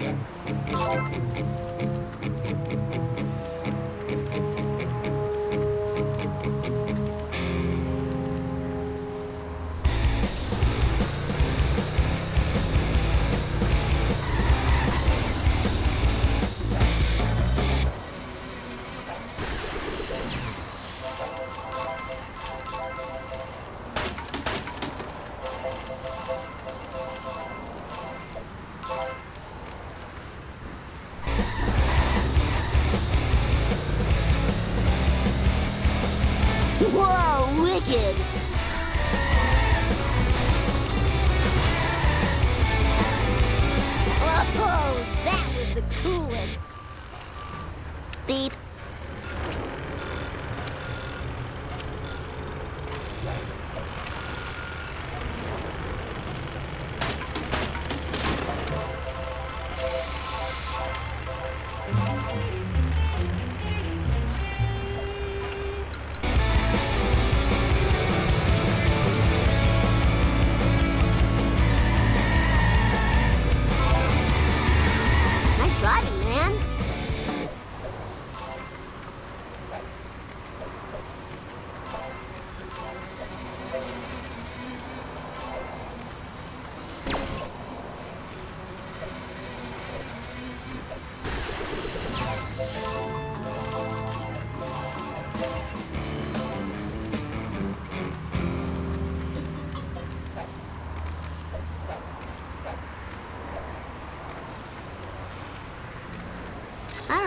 I don't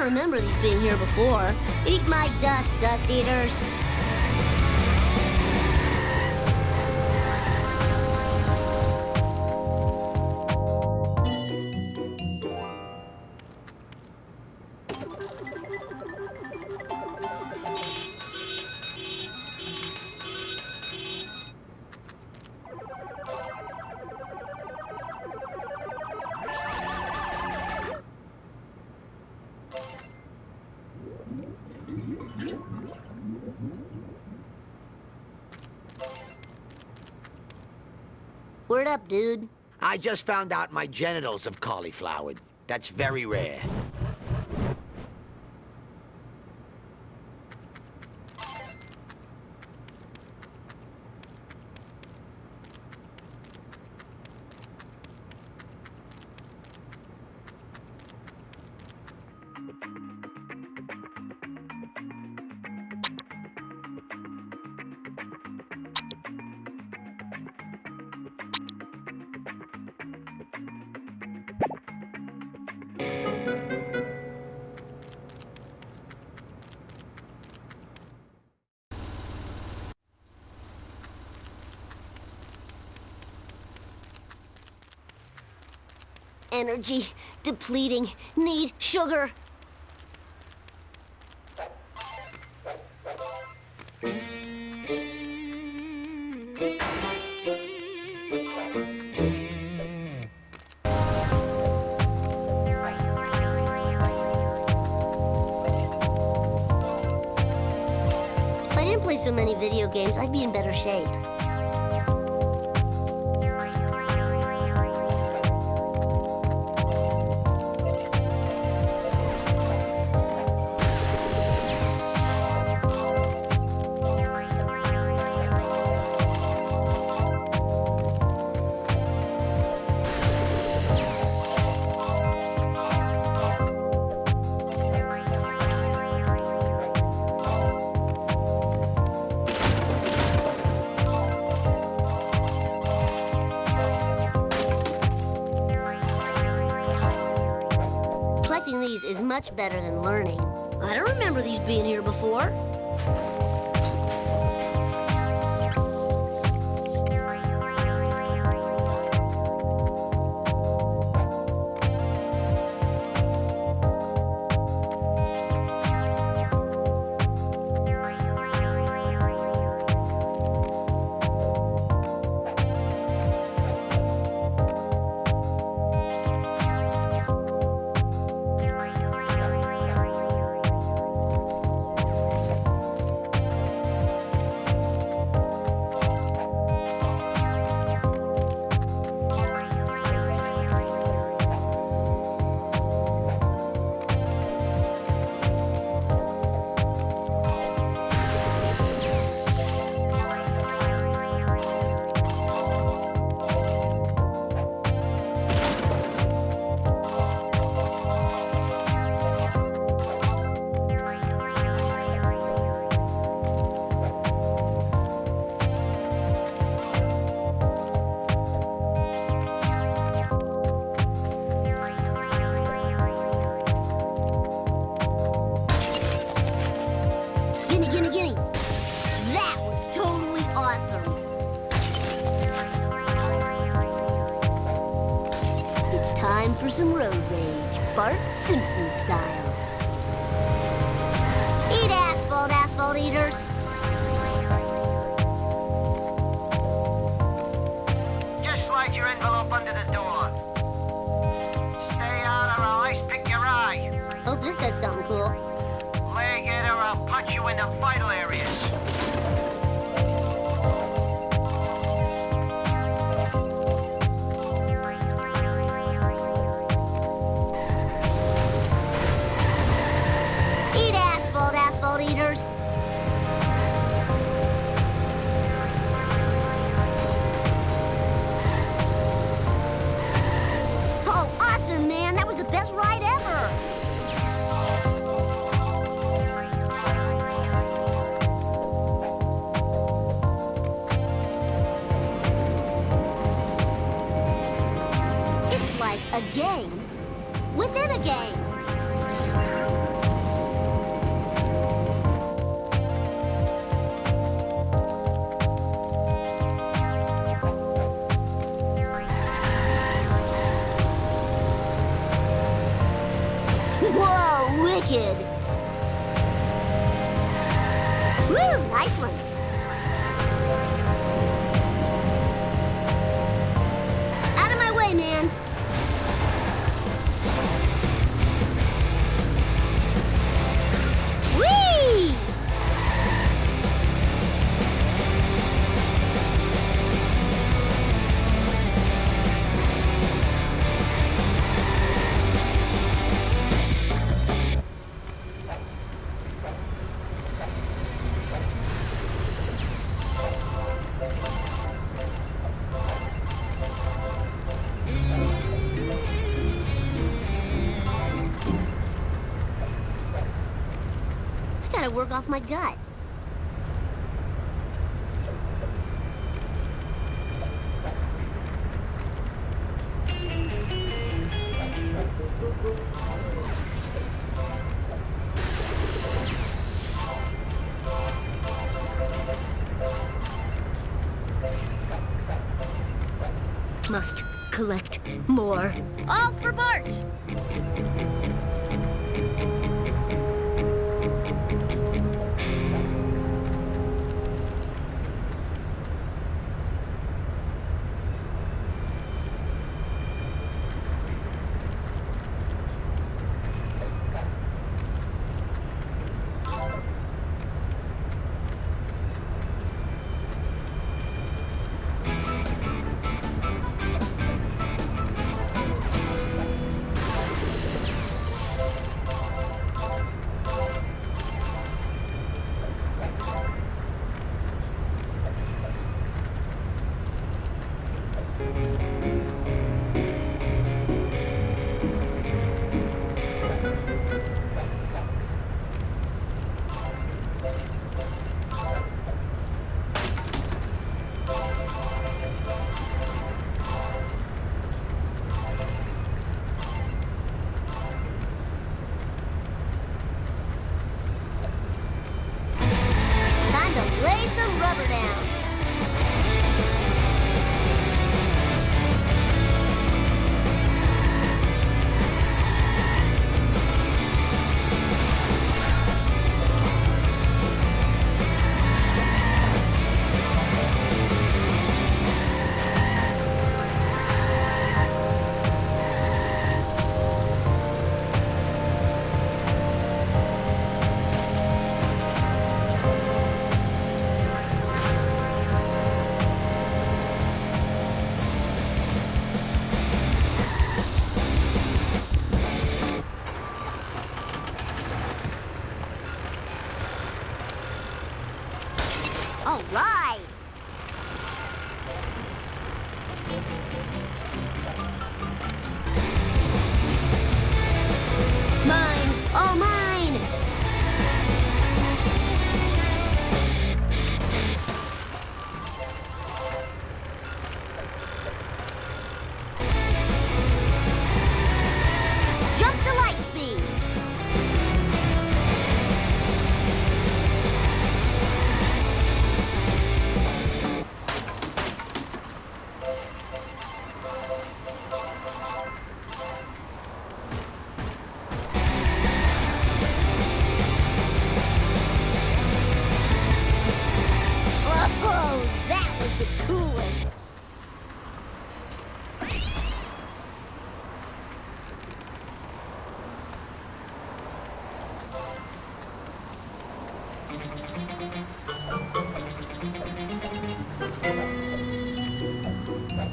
remember these being here before. Eat my dust, dust eaters. Dude. I just found out my genitals have cauliflowered. That's very rare. Energy depleting. Need sugar. If I didn't play so many video games, I'd be in better shape. Much better than learning. I don't remember these being here before. Gimme, gimme, gimme. That was totally awesome. It's time for some road rage, Bart Simpson style. Eat asphalt, asphalt eaters. Work off my gut.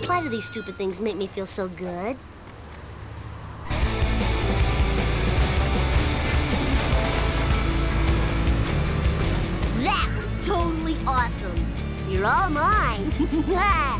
Why do these stupid things make me feel so good? That was totally awesome. You're all mine.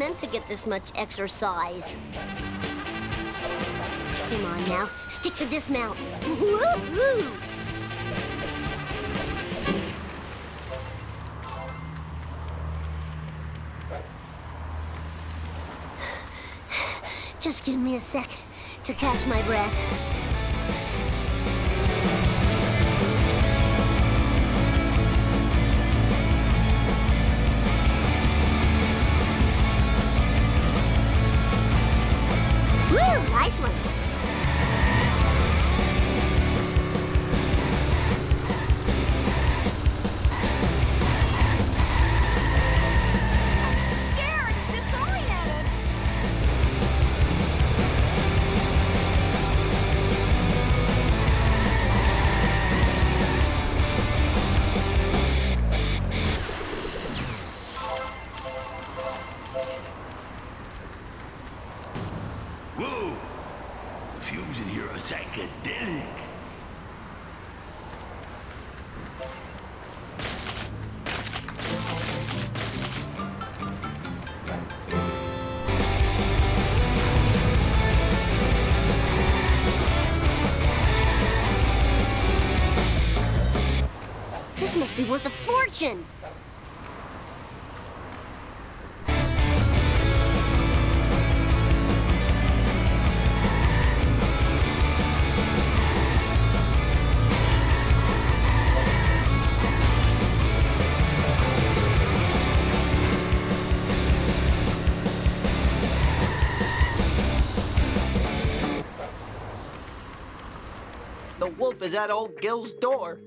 meant to get this much exercise. Come on now, stick to dismount. Woo-hoo! Just give me a sec to catch my breath. This must be worth a fortune. Is at old Gil's door.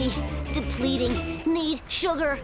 Energy depleting. Need sugar.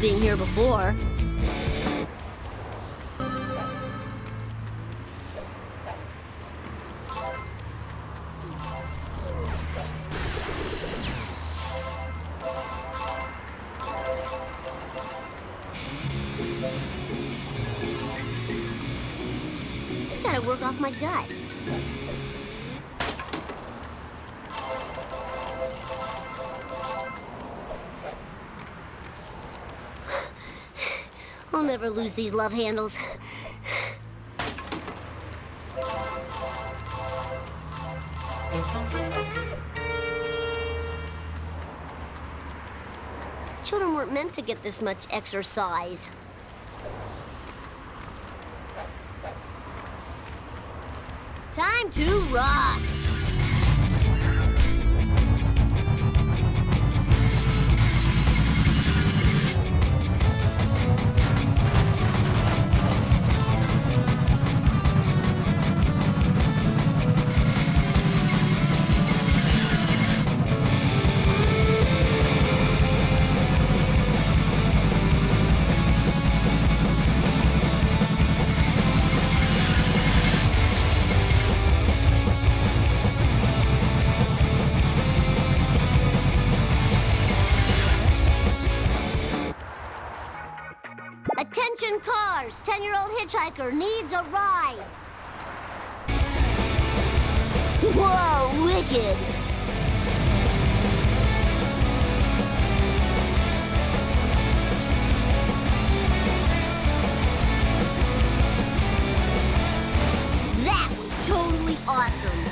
Being here before. Never lose these love handles. Children weren't meant to get this much exercise. Time to rock! Hitchhiker needs a ride! Whoa, wicked! That was totally awesome!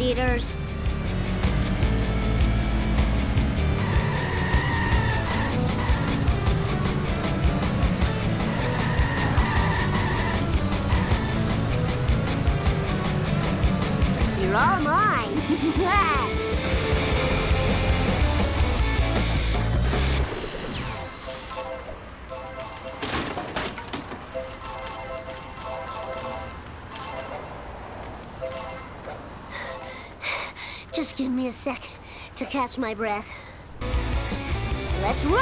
Dust, catch my breath. Let's roll!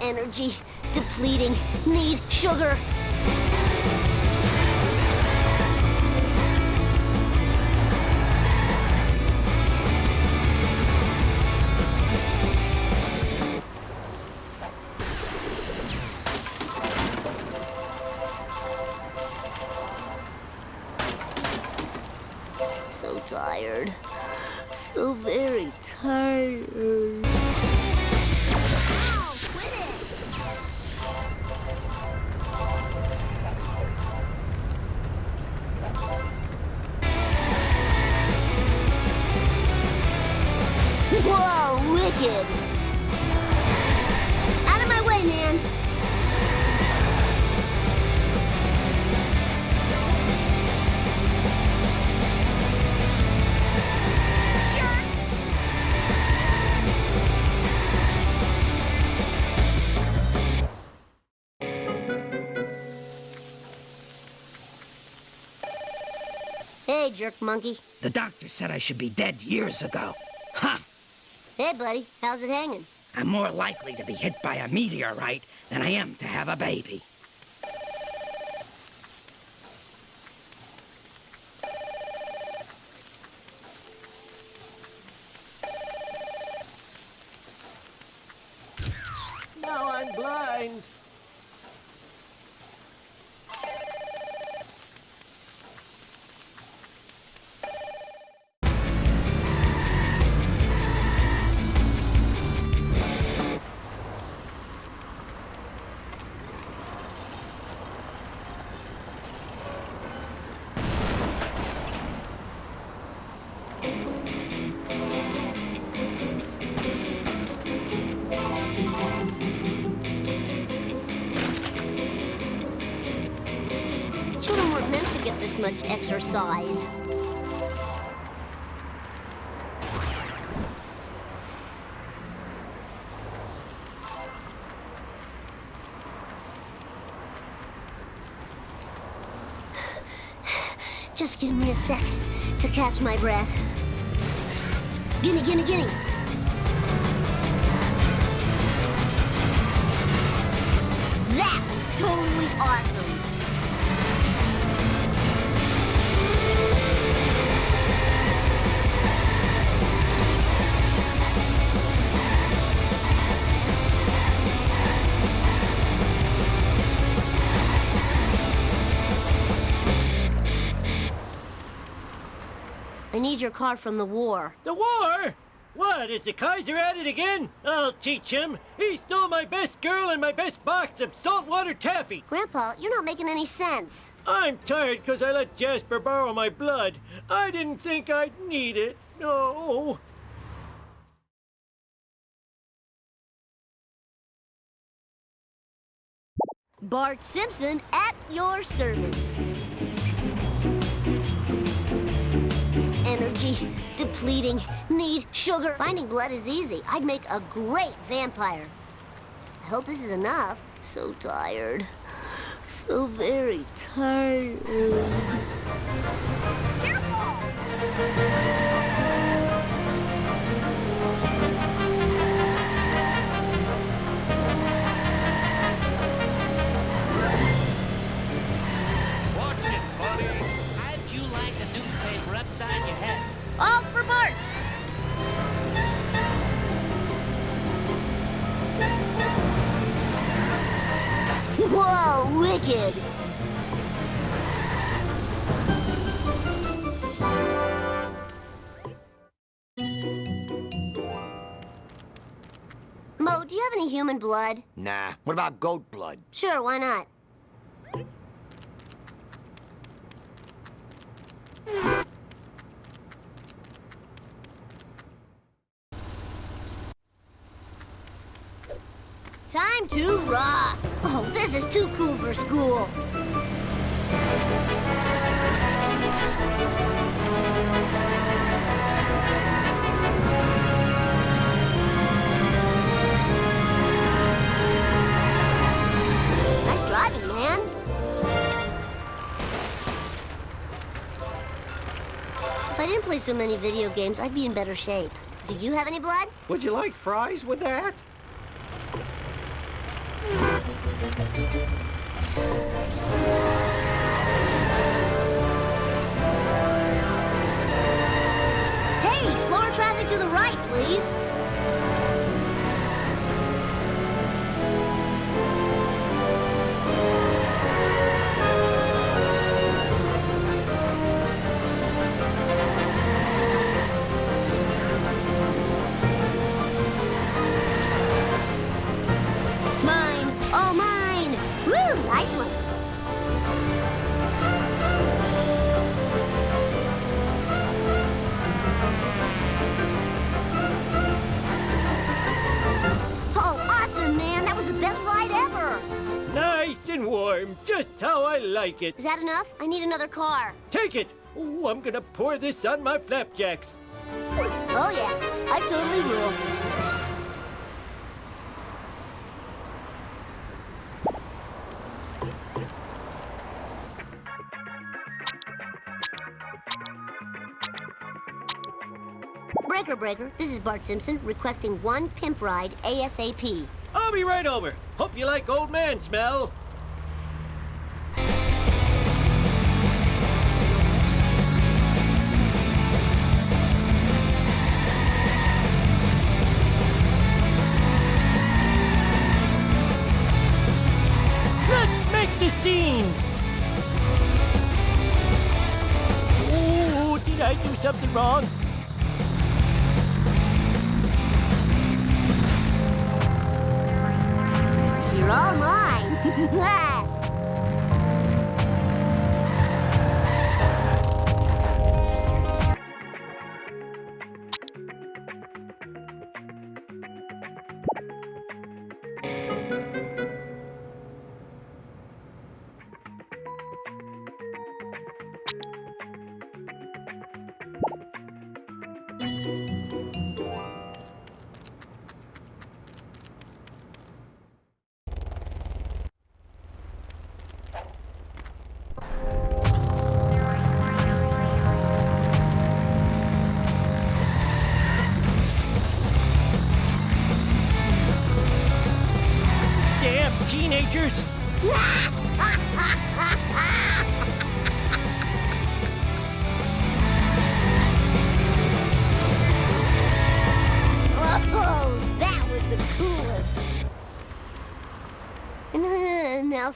Energy depleting. Need sugar. Jerk monkey. The doctor said I should be dead years ago. Huh. Hey, buddy, how's it hanging? I'm more likely to be hit by a meteorite than I am to have a baby. Much exercise. Just give me a sec to catch my breath. Gimme, gimme, gimme. Need your car from the war. The war? What, is the Kaiser at it again? I'll teach him. He stole my best girl and my best box of saltwater taffy. Grandpa, you're not making any sense. I'm tired because I let Jasper borrow my blood. I didn't think I'd need it. No. Bart Simpson at your service. Energy, depleting, need sugar. Finding blood is easy. I'd make a great vampire. I hope this is enough. So tired. So very tired. Watch human blood? Nah. What about goat blood? Sure, why not? Time to rock! Oh, this is too cool for school. I didn't play so many video games, I'd be in better shape. Do you have any blood? Would you like fries with that? Hey, slower traffic to the right, please. Woo, nice one. Oh, awesome, man. That was the best ride ever. Nice and warm, just how I like it. Is that enough? I need another car. Take it. Ooh, I'm gonna pour this on my flapjacks. Oh, yeah. I totally will. Breaker. This is Bart Simpson requesting one pimp ride ASAP. I'll be right over. Hope you like old man smell.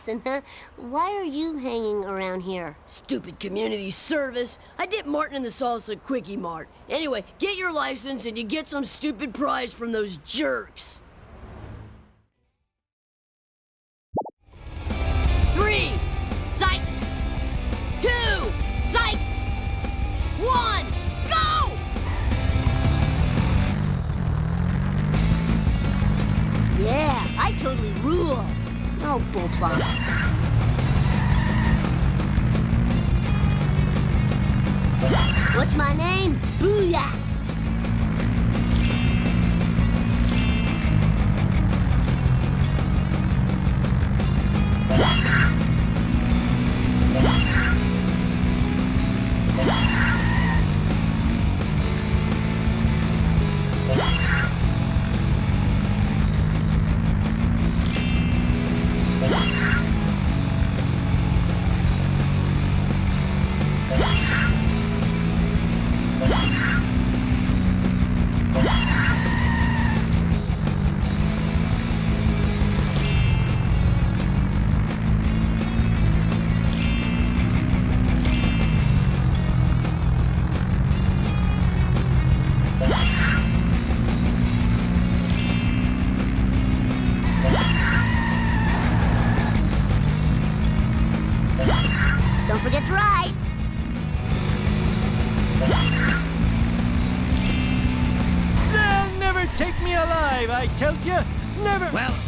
Nelson, huh? Why are you hanging around here? Stupid community service. I did Martin in the Salsa Kwik-E-Mart. Anyway, get your license and you get some stupid prize from those jerks. Three, psych. Two, psych. One, go! Yeah, I totally rule. Oh, bullbum. What's my name? Booyah!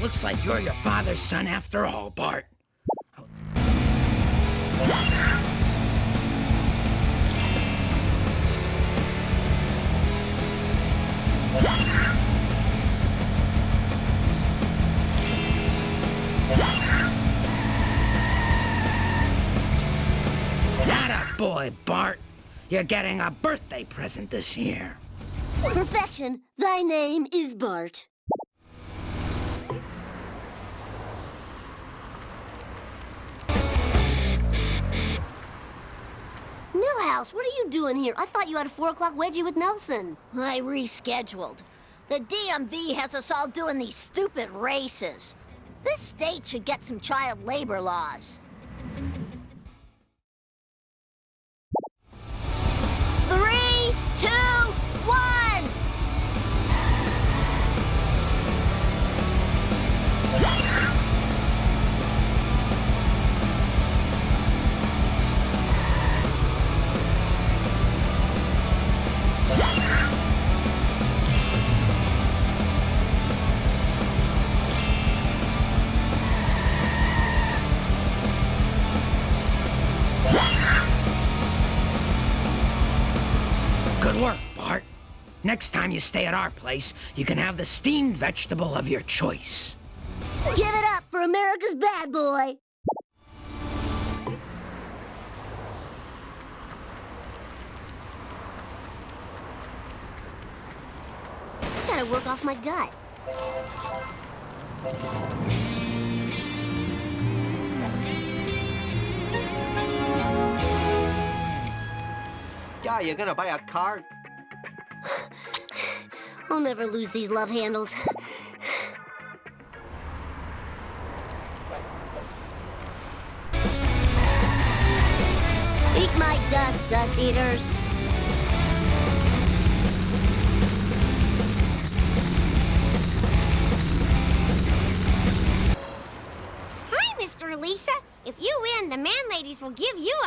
Looks like you're your father's son after all, Bart. That a boy, Bart. You're getting a birthday present this year. Perfection, thy name is Bart. Milhouse, what are you doing here? I thought you had a four o'clock wedgie with Nelson. I rescheduled. The DMV has us all doing these stupid races. This state should get some child labor laws. Three, two, Next time you stay at our place, you can have the steamed vegetable of your choice. Give it up for America's bad boy. gotta work off my gut. Yeah, you gonna buy a car? I'll never lose these love handles. Eat my dust, dust eaters. Hi, Mr. Lisa. If you win, the man ladies will give you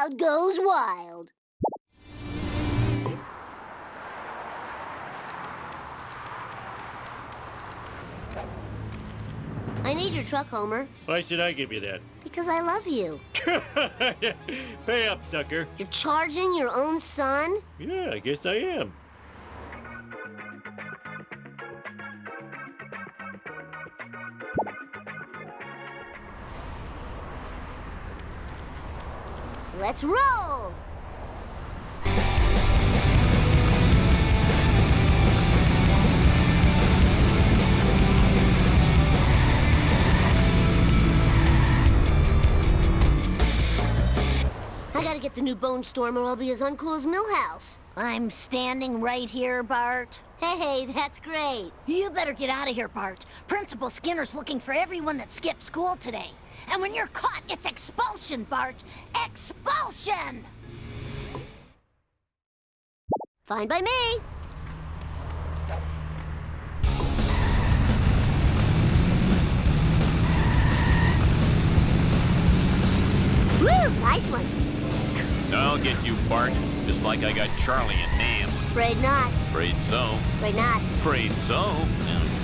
crowd goes wild. I need your truck, Homer, Why should I give you that? because I love you. Pay up, sucker. You're charging your own son? Yeah, I guess I am. Let's roll! I gotta get the new Bonestorm or I'll be as uncool as Milhouse. I'm standing right here, Bart. Hey, hey, that's great. You better get out of here, Bart. Principal Skinner's looking for everyone that skipped school today. And when you're caught, it's expulsion, Bart. Expulsion! Fine by me. Woo, nice one. I'll get you, Bart. Just like I got Charlie and Nam. Afraid not. Afraid so. Afraid not. Afraid so.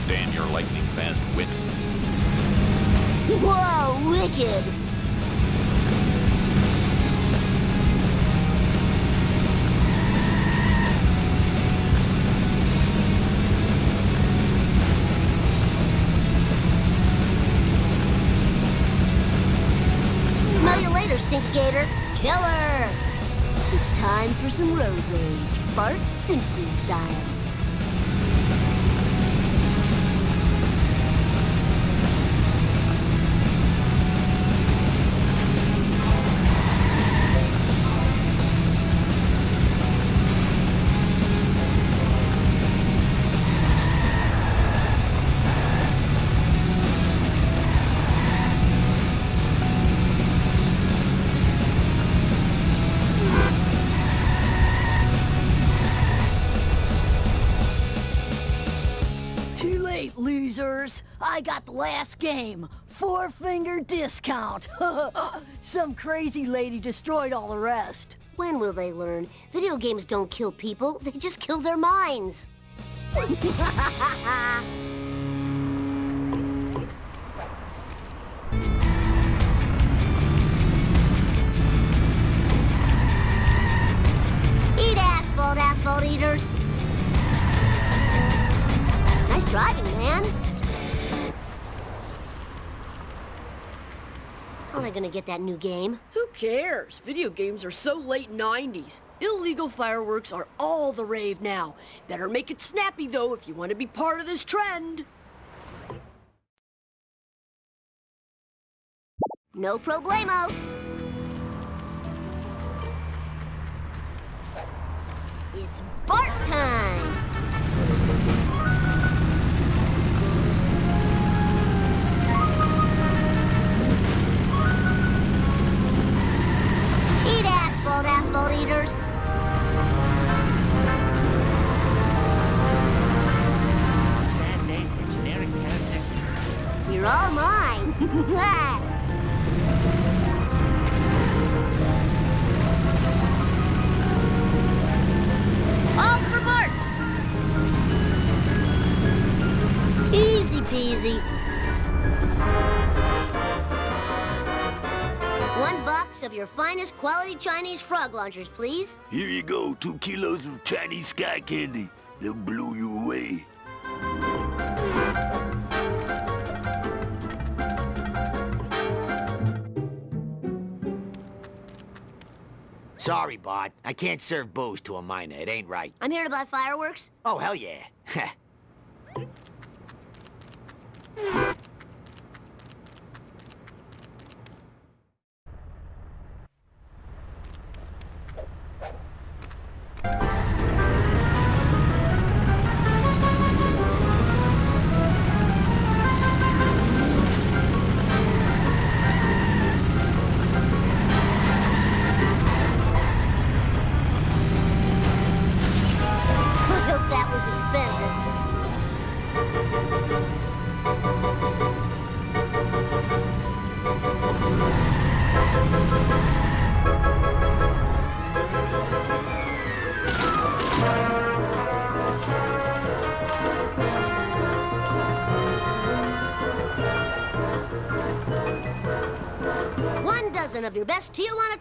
Stand your lightning fast wit. Whoa, wicked. Smell you later, Stinky Gator. Killer! It's time for some road rage, Bart Simpson style. I got the last game. Four finger discount. Some crazy lady destroyed all the rest. When will they learn? Video games don't kill people, they just kill their minds. Eat asphalt, asphalt eaters. Nice driving, man. Am I gonna get that new game? Who cares? Video games are so late 90s. Illegal fireworks are all the rave now. Better make it snappy, though, if you want to be part of this trend. No problemo. It's Bart time! Asphalt eaters! Sad day for generic paratexts. You're all mine! all for Mart! Easy peasy. Of your finest quality Chinese frog launchers, please. Here you go, two kilos of Chinese sky candy. They'll blow you away. Sorry, Bart. I can't serve booze to a minor. It ain't right. I'm here to buy fireworks. Oh, hell yeah.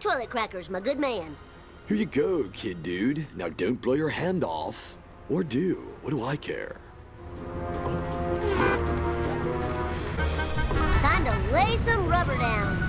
toilet crackers, my good man. Here you go, kid dude. Now don't blow your hand off. Or do. What do I care? Time to lay some rubber down.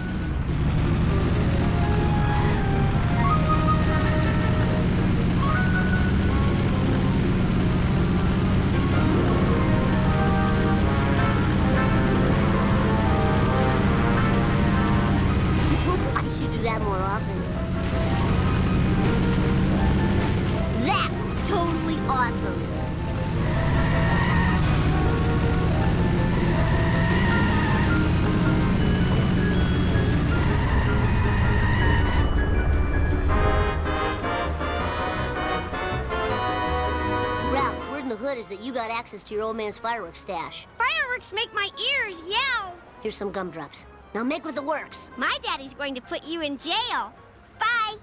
Got access to your old man's fireworks stash. Fireworks make my ears yell. Here's some gumdrops. Now make with the works. My daddy's going to put you in jail. Bye.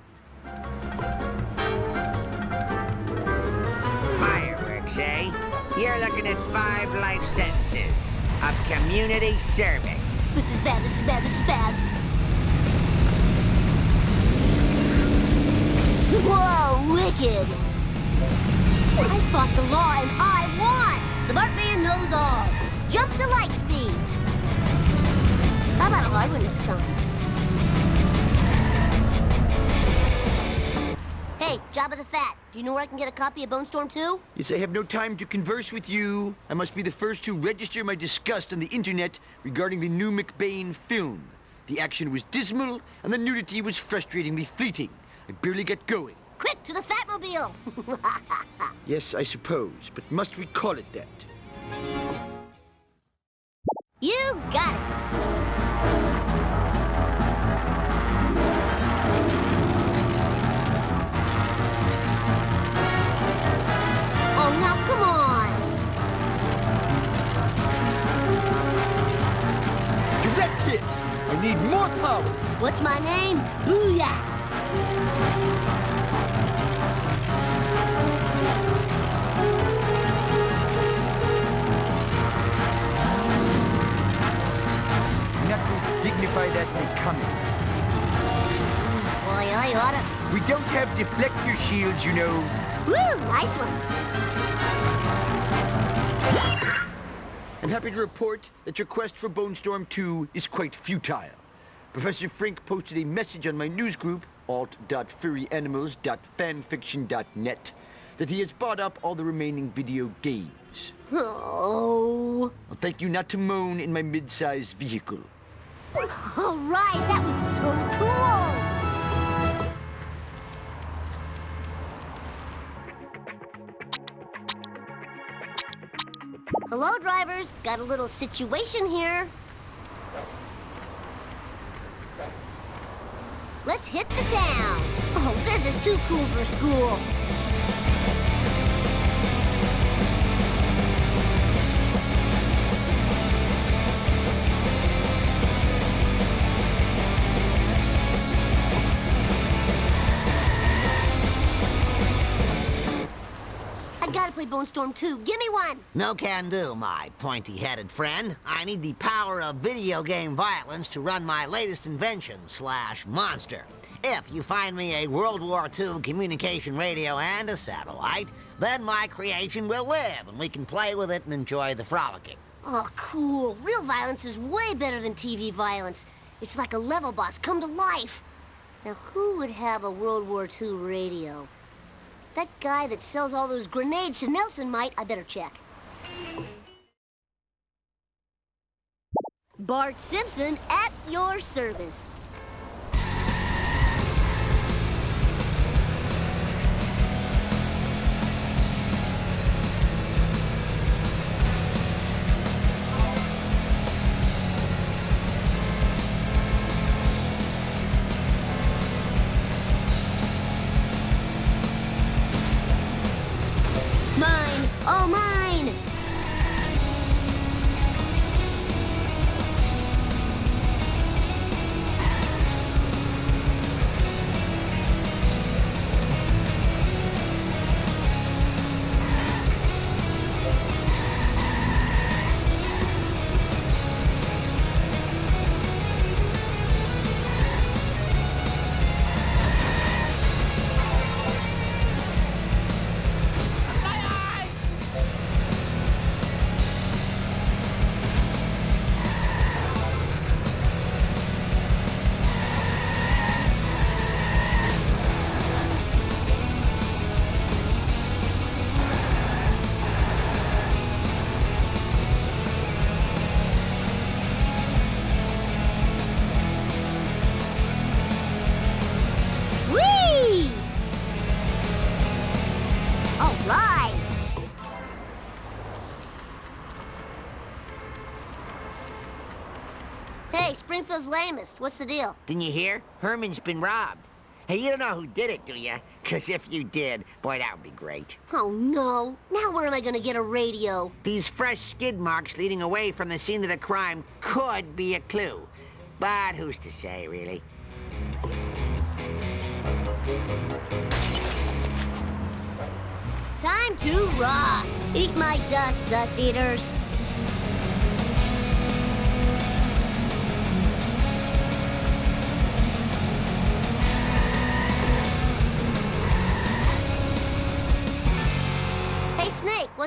Fireworks, eh? You're looking at five life sentences of community service. This is bad, this is bad, this is bad. Whoa, wicked! I fought the law and I won! The Bartman knows all. Jump to light speed. How about a hard one next time? Hey, Jabba the Fat, do you know where I can get a copy of Bonestorm 2? Yes, I have no time to converse with you. I must be the first to register my disgust on the internet regarding the new McBain film. The action was dismal, and the nudity was frustratingly fleeting. I barely get going. Quick, to the Fatmobile! Yes, I suppose, but must we call it that? you got it! Oh, now come on! Direct hit! I need more power! What's my name? Booyah! That becoming. Boy, I oughta... We don't have deflector shields, you know. Woo, nice one. I'm happy to report that your quest for Bonestorm 2 is quite futile. Professor Frink posted a message on my news group, alt.furryanimals.fanfiction.net, that he has bought up all the remaining video games. Oh... I'll thank you not to moan in my mid-sized vehicle. All right, that was so cool! Hello, drivers. Got a little situation here. Let's hit the town. Oh, this is too cool for school. Bonestorm 2. Give me one. No can do, my pointy-headed friend. I need the power of video game violence to run my latest invention slash monster. If you find me a World War II communication radio and a satellite, then my creation will live and we can play with it and enjoy the frolicking. Oh, cool. Real violence is way better than TV violence. It's like a level boss come to life. Now, who would have a World War II radio? That guy that sells all those grenades to Nelson might. I better check. Bart Simpson at your service. Hey, lamest. What's the deal? Didn't you hear? Herman's been robbed. Hey, you don't know who did it, do you? Because if you did, boy, that would be great. Oh, no. Now where am I gonna get a radio? These fresh skid marks leading away from the scene of the crime could be a clue. But who's to say, really? Time to rock! Eat my dust, dust eaters!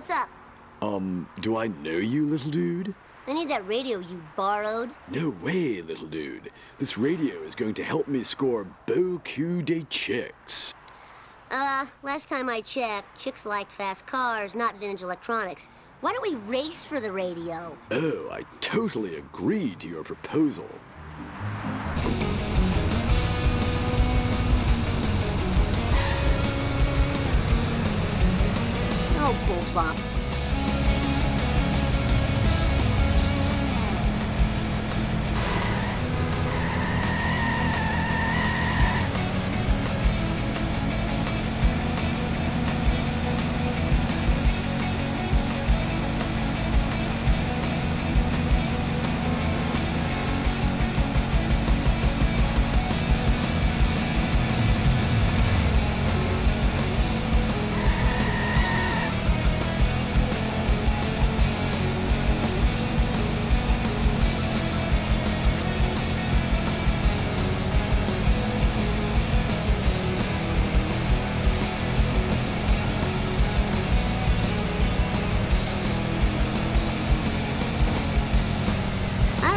What's up? Um, do I know you, little dude? I need that radio you borrowed. No way, little dude. This radio is going to help me score beaucoup de chicks. Uh, last time I checked, chicks liked fast cars, not vintage electronics. Why don't we race for the radio? Oh, I totally agree to your proposal. Oh,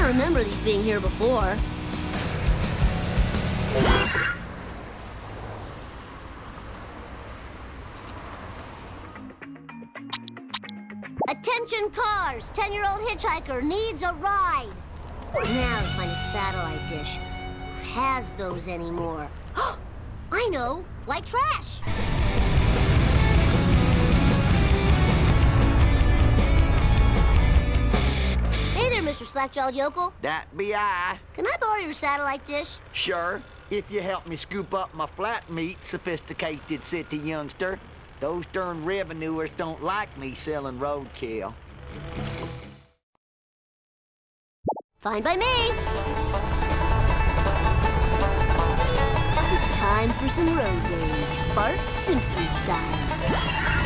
I remember these being here before. Attention cars! 10-year-old hitchhiker needs a ride! Now to find a satellite dish. Who has those anymore? I know! White trash! Slackjawed Yokel. That be I. Can I borrow your satellite dish? Sure, if you help me scoop up my flat meat, sophisticated city youngster. Those darn revenuers don't like me selling roadkill. Fine by me. It's time for some road rage. Bart Simpson style.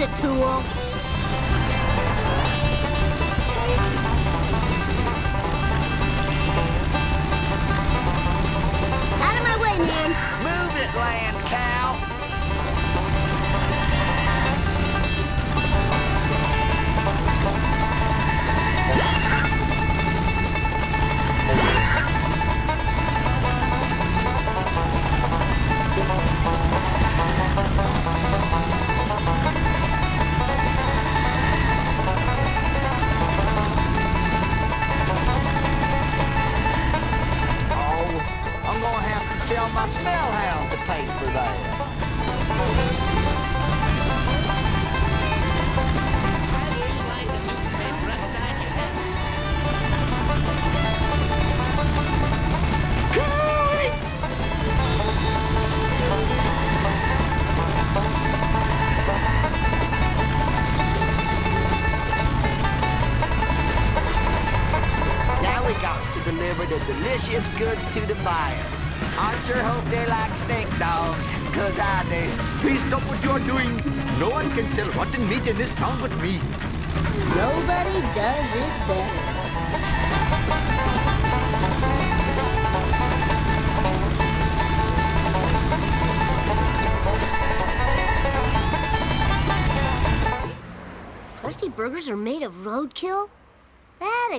Lose it, tool. Out of my way, man. Move it, land cow!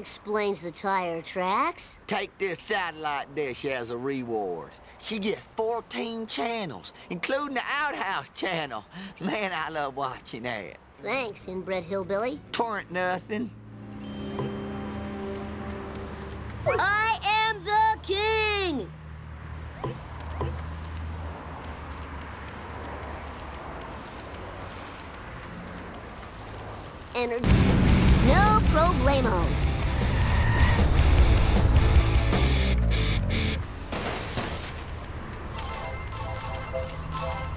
Explains the tire tracks. Take this satellite dish as a reward. She gets 14 channels, including the outhouse channel. Man, I love watching that. Thanks, inbred hillbilly. Torrent nothing. I am the king! Enter... No problemo.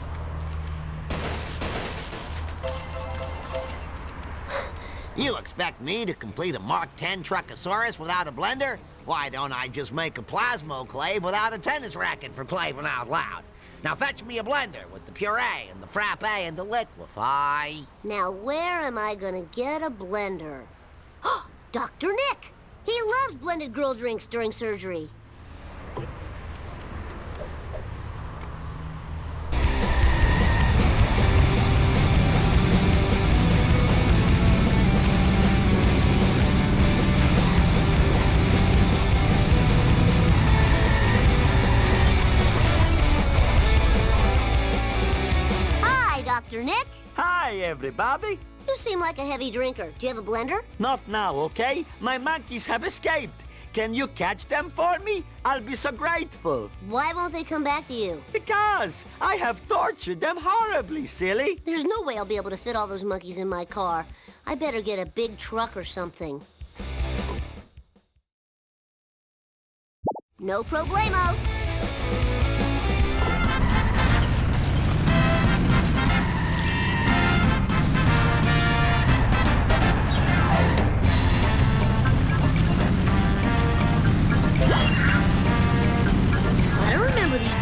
You expect me to complete a Mark 10 Truckosaurus without a blender? Why don't I just make a plasmoclave without a tennis racket for playing out loud? Now fetch me a blender with the puree and the frappe and the liquefy. Now, where am I gonna get a blender? Dr. Nick! He loves blended girl drinks during surgery. Hi, everybody. You seem like a heavy drinker. Do you have a blender? Not now, okay? My monkeys have escaped. Can you catch them for me? I'll be so grateful. Why won't they come back to you? Because I have tortured them horribly, silly. There's no way I'll be able to fit all those monkeys in my car. I better get a big truck or something. No problemo.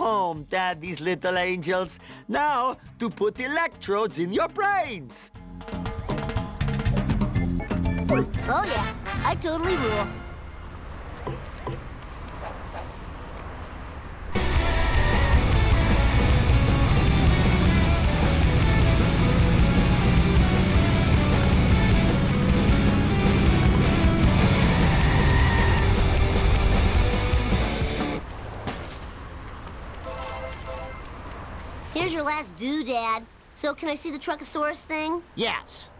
home, Daddy's little angels. Now, to put electrodes in your brains. Oh yeah, I totally rule. Here's your last doodad. So can I see the Truckosaurus thing? Yes.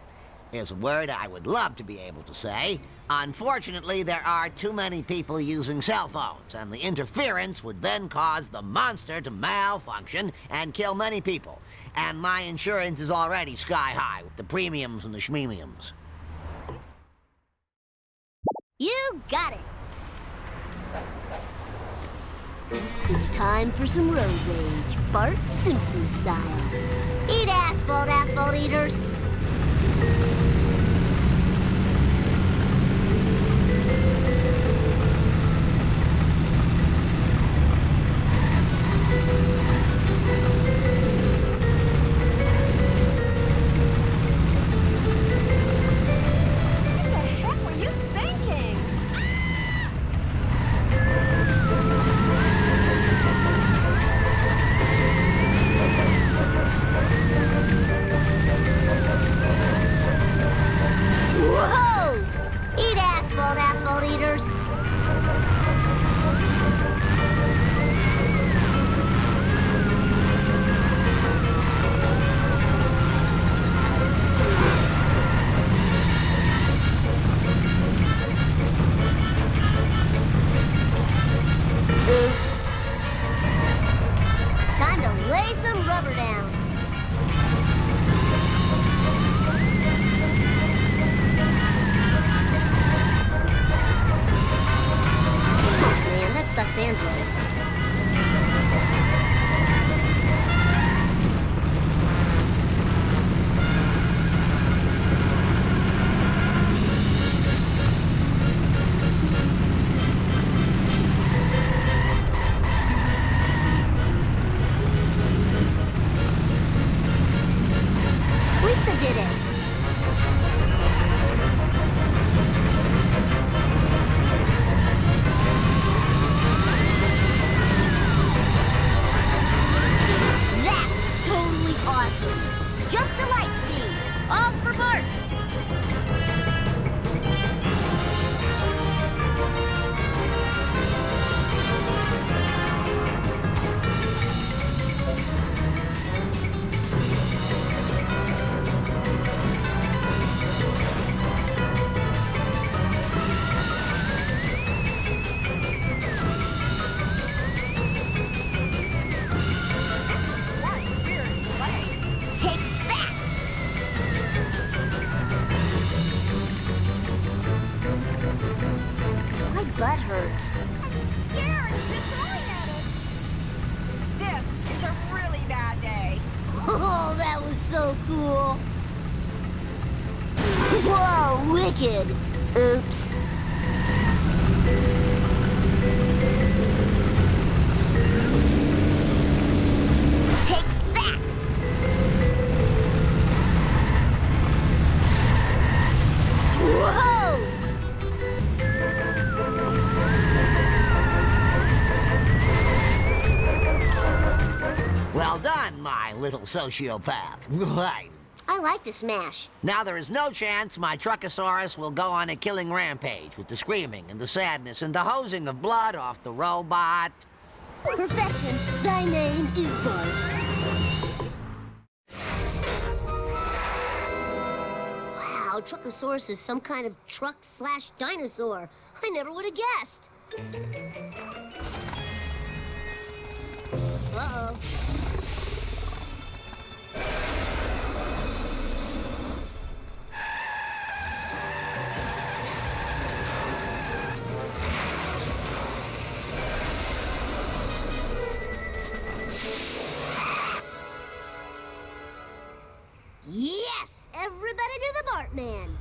Is a word I would love to be able to say. Unfortunately, there are too many people using cell phones, and the interference would then cause the monster to malfunction and kill many people. And my insurance is already sky high with the premiums and the schmemiums. You got it. It's time for some road rage, Bart Simpson style. Eat asphalt, asphalt eaters. Sociopath. I like to smash. now there is no chance my Truckosaurus will go on a killing rampage with the screaming and the sadness and the hosing of blood off the robot. Perfection. Thy name is Bart. Wow, Truckosaurus is some kind of truck slash dinosaur. I never would have guessed. Uh-oh. Yes! Everybody do the Bartman!